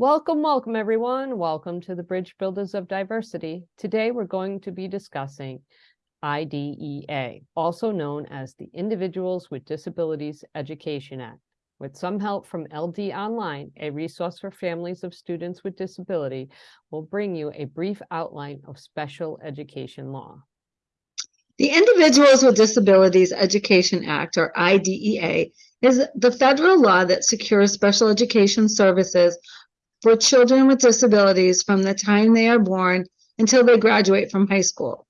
Welcome, welcome, everyone. Welcome to the Bridge Builders of Diversity. Today, we're going to be discussing IDEA, also known as the Individuals with Disabilities Education Act. With some help from LD Online, a resource for families of students with disability, we'll bring you a brief outline of special education law. The Individuals with Disabilities Education Act, or IDEA, is the federal law that secures special education services for children with disabilities from the time they are born until they graduate from high school.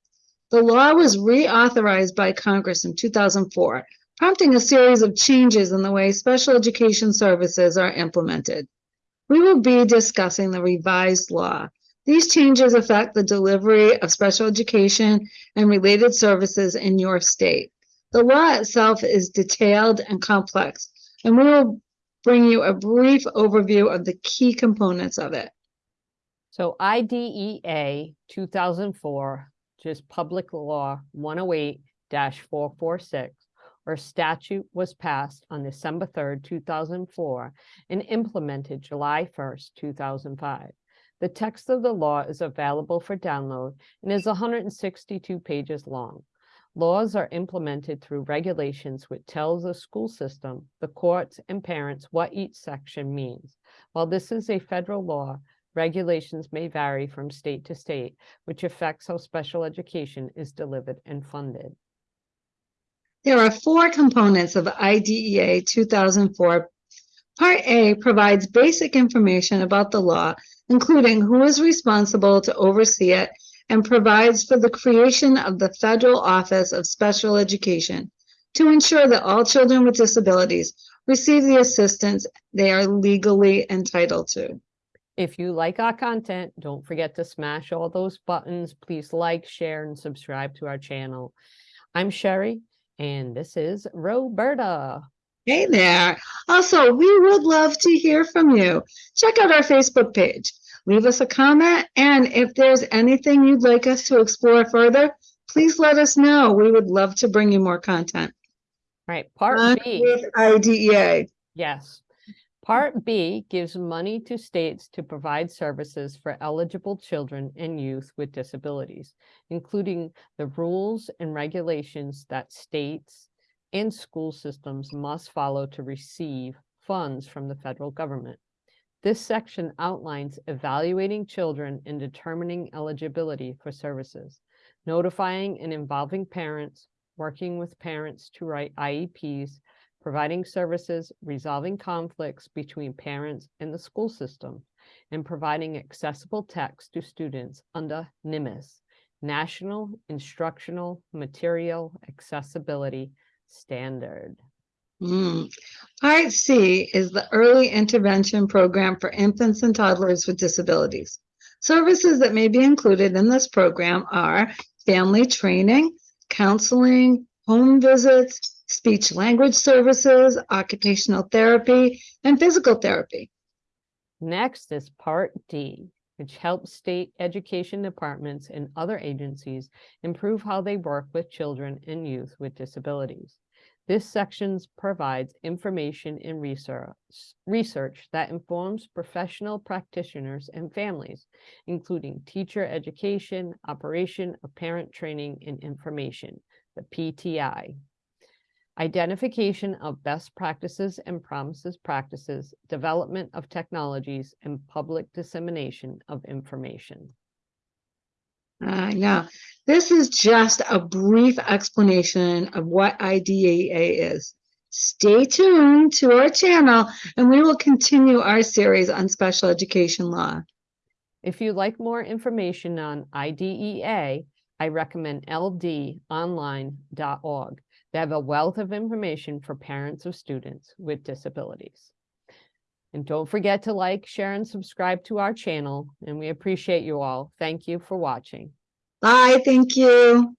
The law was reauthorized by Congress in 2004, prompting a series of changes in the way special education services are implemented. We will be discussing the revised law. These changes affect the delivery of special education and related services in your state. The law itself is detailed and complex, and we will bring you a brief overview of the key components of it. So IDEA 2004, just Public Law 108-446, or statute was passed on December 3rd, 2004, and implemented July 1st, 2005. The text of the law is available for download and is 162 pages long. Laws are implemented through regulations which tells the school system, the courts, and parents what each section means. While this is a federal law, regulations may vary from state to state, which affects how special education is delivered and funded. There are four components of IDEA 2004. Part A provides basic information about the law, including who is responsible to oversee it and provides for the creation of the Federal Office of Special Education to ensure that all children with disabilities receive the assistance they are legally entitled to. If you like our content, don't forget to smash all those buttons. Please like, share, and subscribe to our channel. I'm Sherry, and this is Roberta. Hey there. Also, we would love to hear from you. Check out our Facebook page leave us a comment. And if there's anything you'd like us to explore further, please let us know. We would love to bring you more content. Right, part On B. with IDEA. Yes. Part B gives money to states to provide services for eligible children and youth with disabilities, including the rules and regulations that states and school systems must follow to receive funds from the federal government. This section outlines evaluating children and determining eligibility for services, notifying and involving parents, working with parents to write IEPs, providing services, resolving conflicts between parents and the school system, and providing accessible text to students under NIMAS, National Instructional Material Accessibility Standard. Mm. Part C is the Early Intervention Program for infants and toddlers with disabilities. Services that may be included in this program are family training, counseling, home visits, speech language services, occupational therapy, and physical therapy. Next is Part D, which helps state education departments and other agencies improve how they work with children and youth with disabilities. This section provides information and research, research that informs professional practitioners and families, including teacher education, operation of parent training and information, the PTI. Identification of best practices and promises practices, development of technologies, and public dissemination of information. Uh, yeah, this is just a brief explanation of what IDEA is. Stay tuned to our channel and we will continue our series on special education law. If you'd like more information on IDEA, I recommend ldonline.org. They have a wealth of information for parents of students with disabilities. And don't forget to like, share, and subscribe to our channel. And we appreciate you all. Thank you for watching. Bye. Thank you.